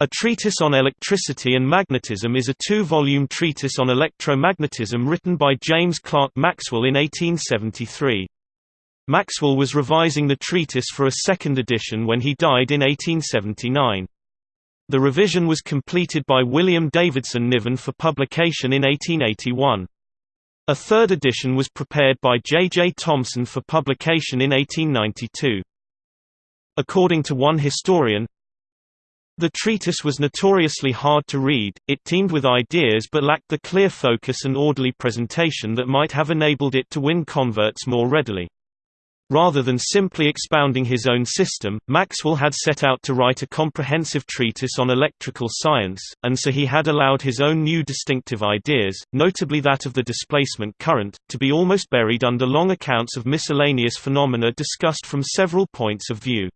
A Treatise on Electricity and Magnetism is a two-volume treatise on electromagnetism written by James Clerk Maxwell in 1873. Maxwell was revising the treatise for a second edition when he died in 1879. The revision was completed by William Davidson Niven for publication in 1881. A third edition was prepared by J. J. Thomson for publication in 1892. According to one historian, the treatise was notoriously hard to read, it teemed with ideas but lacked the clear focus and orderly presentation that might have enabled it to win converts more readily. Rather than simply expounding his own system, Maxwell had set out to write a comprehensive treatise on electrical science, and so he had allowed his own new distinctive ideas, notably that of the displacement current, to be almost buried under long accounts of miscellaneous phenomena discussed from several points of view.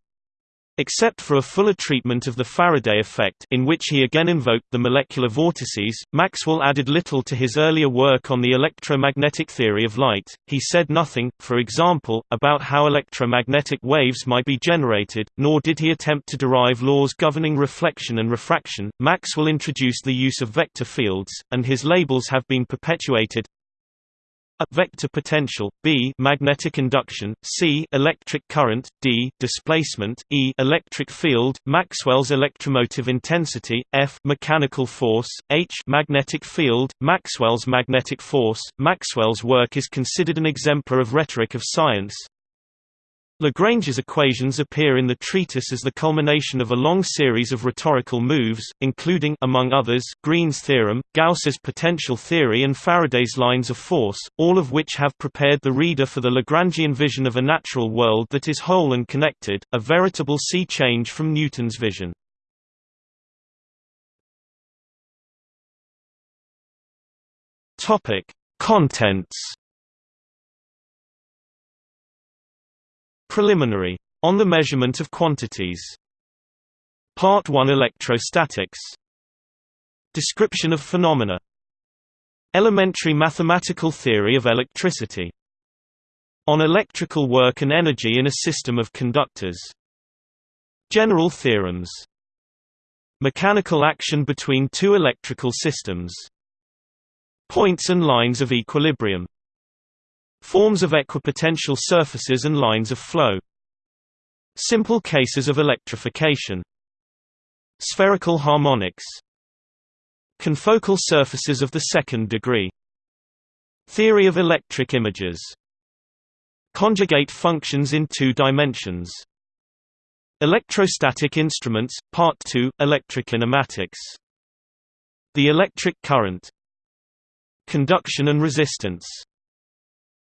Except for a fuller treatment of the Faraday effect in which he again invoked the molecular vortices, Maxwell added little to his earlier work on the electromagnetic theory of light. He said nothing, for example, about how electromagnetic waves might be generated, nor did he attempt to derive laws governing reflection and refraction. Maxwell introduced the use of vector fields, and his labels have been perpetuated a vector potential, b magnetic induction, c electric current, d displacement, e electric field, Maxwell's electromotive intensity, f mechanical force, h magnetic field, Maxwell's magnetic force. Maxwell's work is considered an exemplar of rhetoric of science, Lagrange's equations appear in the treatise as the culmination of a long series of rhetorical moves, including among others, Green's theorem, Gauss's potential theory and Faraday's lines of force, all of which have prepared the reader for the Lagrangian vision of a natural world that is whole and connected, a veritable sea change from Newton's vision. Contents Preliminary. On the measurement of quantities. Part 1 Electrostatics. Description of phenomena. Elementary mathematical theory of electricity. On electrical work and energy in a system of conductors. General theorems. Mechanical action between two electrical systems. Points and lines of equilibrium. Forms of equipotential surfaces and lines of flow. Simple cases of electrification. Spherical harmonics. Confocal surfaces of the second degree. Theory of electric images. Conjugate functions in two dimensions. Electrostatic instruments, Part 2, Electrokinematics. The electric current. Conduction and resistance.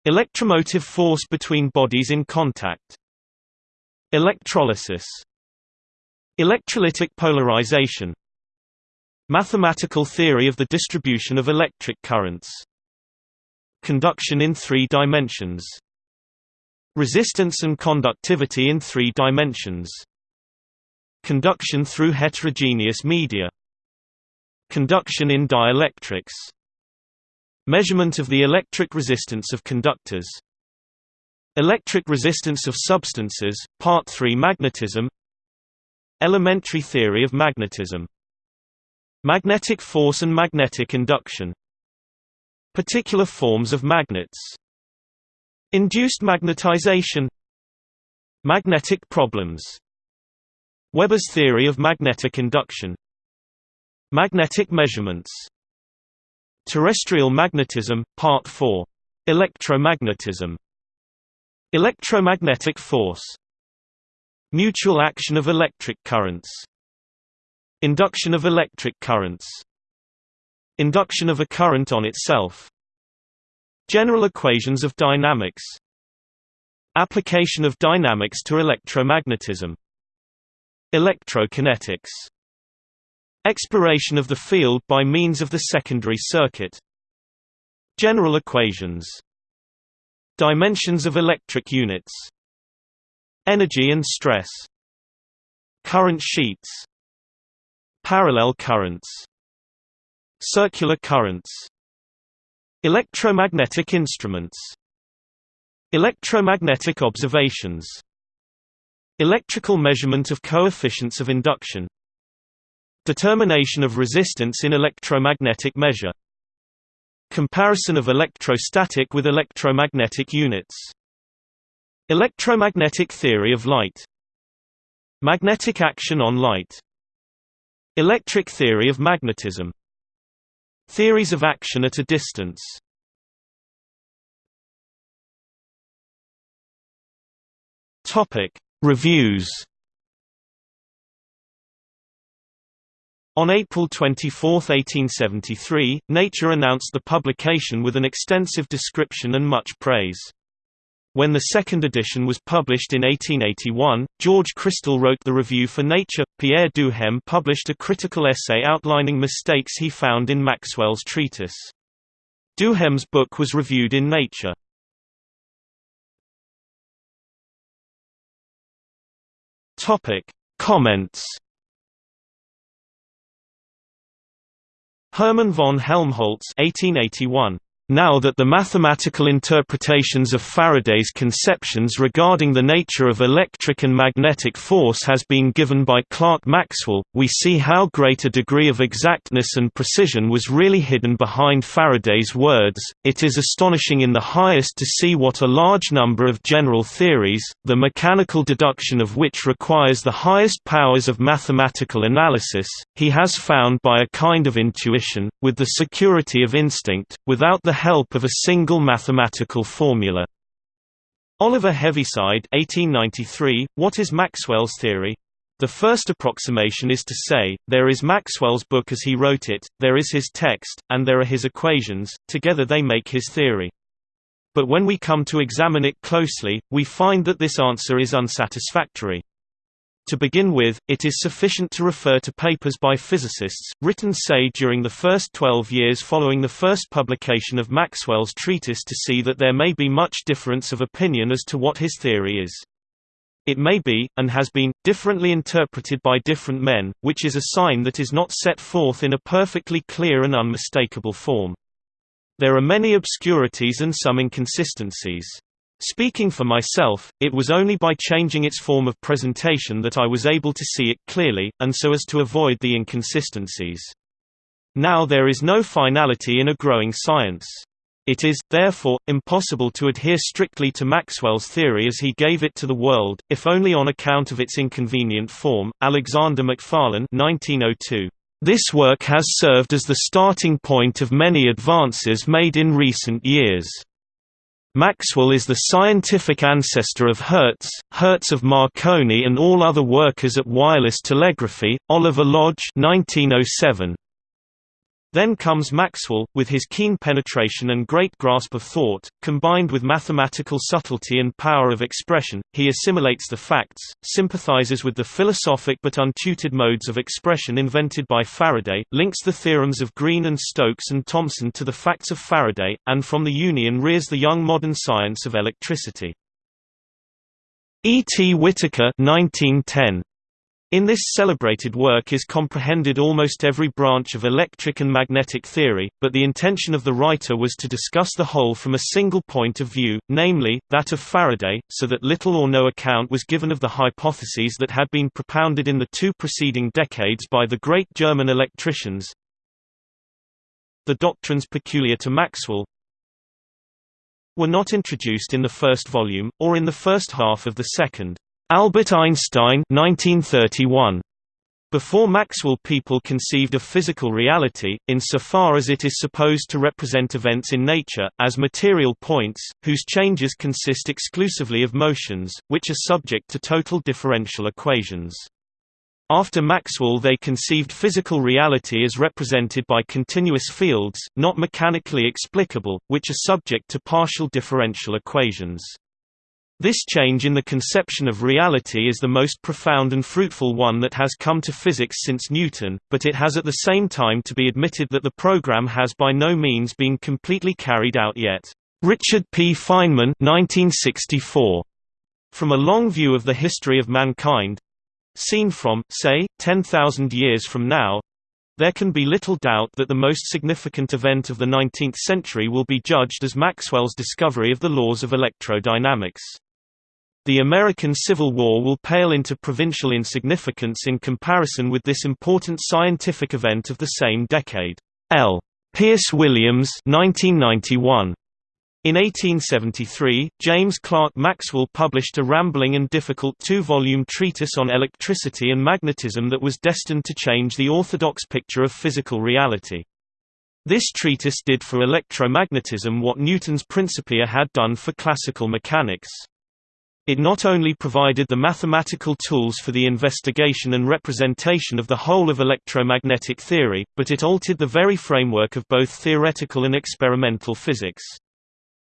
Electromotive force between bodies in contact. Electrolysis. Electrolytic polarization. Mathematical theory of the distribution of electric currents. Conduction in three dimensions. Resistance and conductivity in three dimensions. Conduction through heterogeneous media. Conduction in dielectrics. Measurement of the electric resistance of conductors. Electric resistance of substances, Part 3 Magnetism. Elementary theory of magnetism. Magnetic force and magnetic induction. Particular forms of magnets. Induced magnetization. Magnetic problems. Weber's theory of magnetic induction. Magnetic measurements Terrestrial magnetism, Part 4. Electromagnetism. Electromagnetic force. Mutual action of electric currents. Induction of electric currents. Induction of a current on itself. General equations of dynamics. Application of dynamics to electromagnetism. Electrokinetics Exploration of the field by means of the secondary circuit. General equations. Dimensions of electric units. Energy and stress. Current sheets. Parallel currents. Circular currents. Electromagnetic instruments. Electromagnetic observations. Electrical measurement of coefficients of induction Determination of resistance in electromagnetic measure. Comparison of electrostatic with electromagnetic units. Electromagnetic theory of light. Magnetic action on light. Electric theory of magnetism. Theories of action at a distance. Reviews On April 24, 1873, Nature announced the publication with an extensive description and much praise. When the second edition was published in 1881, George Chrystal wrote the review for Nature. Pierre Duhem published a critical essay outlining mistakes he found in Maxwell's treatise. Duhem's book was reviewed in Nature. Topic: Comments Hermann von Helmholtz 1881 now that the mathematical interpretations of Faraday's conceptions regarding the nature of electric and magnetic force has been given by Clerk Maxwell, we see how great a degree of exactness and precision was really hidden behind Faraday's words. It is astonishing in the highest to see what a large number of general theories, the mechanical deduction of which requires the highest powers of mathematical analysis, he has found by a kind of intuition, with the security of instinct, without the help of a single mathematical formula. Oliver Heaviside 1893, What is Maxwell's theory? The first approximation is to say, there is Maxwell's book as he wrote it, there is his text, and there are his equations, together they make his theory. But when we come to examine it closely, we find that this answer is unsatisfactory. To begin with, it is sufficient to refer to papers by physicists, written say during the first 12 years following the first publication of Maxwell's treatise to see that there may be much difference of opinion as to what his theory is. It may be, and has been, differently interpreted by different men, which is a sign that is not set forth in a perfectly clear and unmistakable form. There are many obscurities and some inconsistencies. Speaking for myself, it was only by changing its form of presentation that I was able to see it clearly, and so as to avoid the inconsistencies. Now there is no finality in a growing science. It is, therefore, impossible to adhere strictly to Maxwell's theory as he gave it to the world, if only on account of its inconvenient form. Alexander Macfarlane 1902. This work has served as the starting point of many advances made in recent years. Maxwell is the scientific ancestor of Hertz, Hertz of Marconi and all other workers at wireless telegraphy. Oliver Lodge 1907. Then comes Maxwell, with his keen penetration and great grasp of thought, combined with mathematical subtlety and power of expression, he assimilates the facts, sympathizes with the philosophic but untutored modes of expression invented by Faraday, links the theorems of Green and Stokes and Thomson to the facts of Faraday, and from the union rears the young modern science of electricity. E. T. Whittaker 1910. In this celebrated work is comprehended almost every branch of electric and magnetic theory, but the intention of the writer was to discuss the whole from a single point of view, namely, that of Faraday, so that little or no account was given of the hypotheses that had been propounded in the two preceding decades by the great German electricians. The doctrines peculiar to Maxwell, were not introduced in the first volume, or in the first half of the second. Albert Einstein 1931. Before Maxwell people conceived of physical reality, insofar as it is supposed to represent events in nature, as material points, whose changes consist exclusively of motions, which are subject to total differential equations. After Maxwell they conceived physical reality as represented by continuous fields, not mechanically explicable, which are subject to partial differential equations. This change in the conception of reality is the most profound and fruitful one that has come to physics since Newton, but it has at the same time to be admitted that the program has by no means been completely carried out yet. Richard P. Feynman 1964. From a long view of the history of mankind seen from, say, 10,000 years from now there can be little doubt that the most significant event of the 19th century will be judged as Maxwell's discovery of the laws of electrodynamics. The American Civil War will pale into provincial insignificance in comparison with this important scientific event of the same decade. L. Pearce Williams 1991. In 1873, James Clerk Maxwell published a rambling and difficult two-volume treatise on electricity and magnetism that was destined to change the orthodox picture of physical reality. This treatise did for electromagnetism what Newton's Principia had done for classical mechanics. It not only provided the mathematical tools for the investigation and representation of the whole of electromagnetic theory, but it altered the very framework of both theoretical and experimental physics.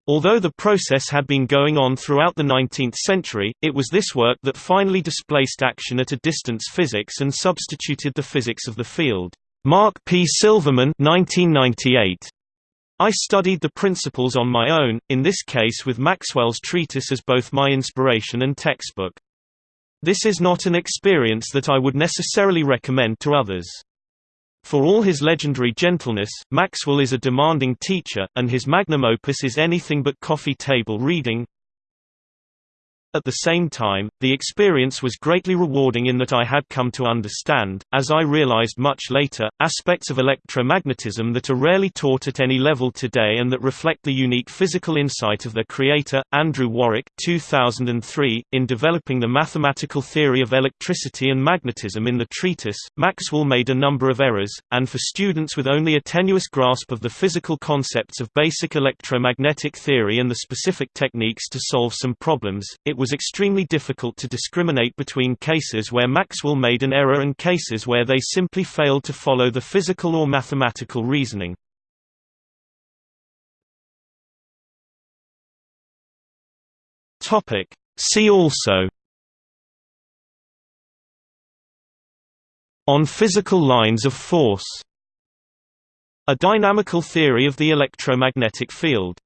Although the process had been going on throughout the 19th century, it was this work that finally displaced action at a distance physics and substituted the physics of the field. Mark P. Silverman 1998 I studied the principles on my own, in this case with Maxwell's treatise as both my inspiration and textbook. This is not an experience that I would necessarily recommend to others. For all his legendary gentleness, Maxwell is a demanding teacher, and his magnum opus is anything but coffee table reading. At the same time, the experience was greatly rewarding in that I had come to understand, as I realized much later, aspects of electromagnetism that are rarely taught at any level today and that reflect the unique physical insight of their creator, Andrew Warwick 2003. .In developing the mathematical theory of electricity and magnetism in the treatise, Maxwell made a number of errors, and for students with only a tenuous grasp of the physical concepts of basic electromagnetic theory and the specific techniques to solve some problems, it was was extremely difficult to discriminate between cases where Maxwell made an error and cases where they simply failed to follow the physical or mathematical reasoning. See also On physical lines of force A dynamical theory of the electromagnetic field